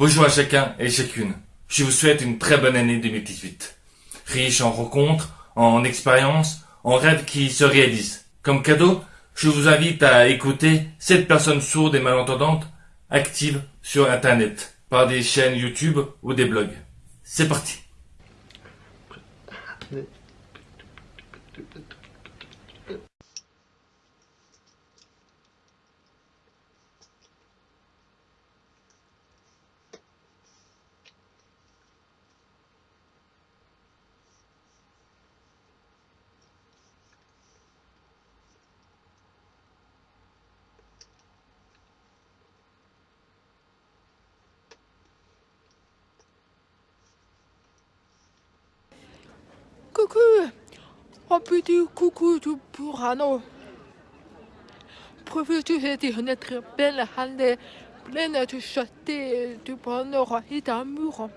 Bonjour à chacun et chacune. Je vous souhaite une très bonne année 2018. Riche en rencontres, en expériences, en rêves qui se réalisent. Comme cadeau, je vous invite à écouter cette personnes sourdes et malentendantes actives sur Internet, par des chaînes YouTube ou des blogs. C'est parti. Coucou Un petit coucou du Burano. Profitez de très belle année pleine de chanté du bonheur et d'amour.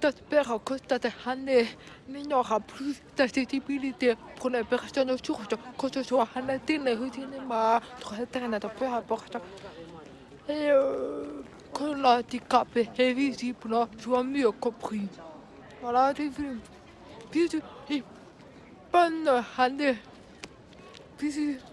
J'espère que cette année n'aura plus d'accessibilité pour les personnes sourdes, que ce soit à la télé, au cinéma, sur Internet, peu importe. Et euh, que l'handicap est visible soit mieux compris. Voilà, c'est vu. Bisous et bonne année. Bisous.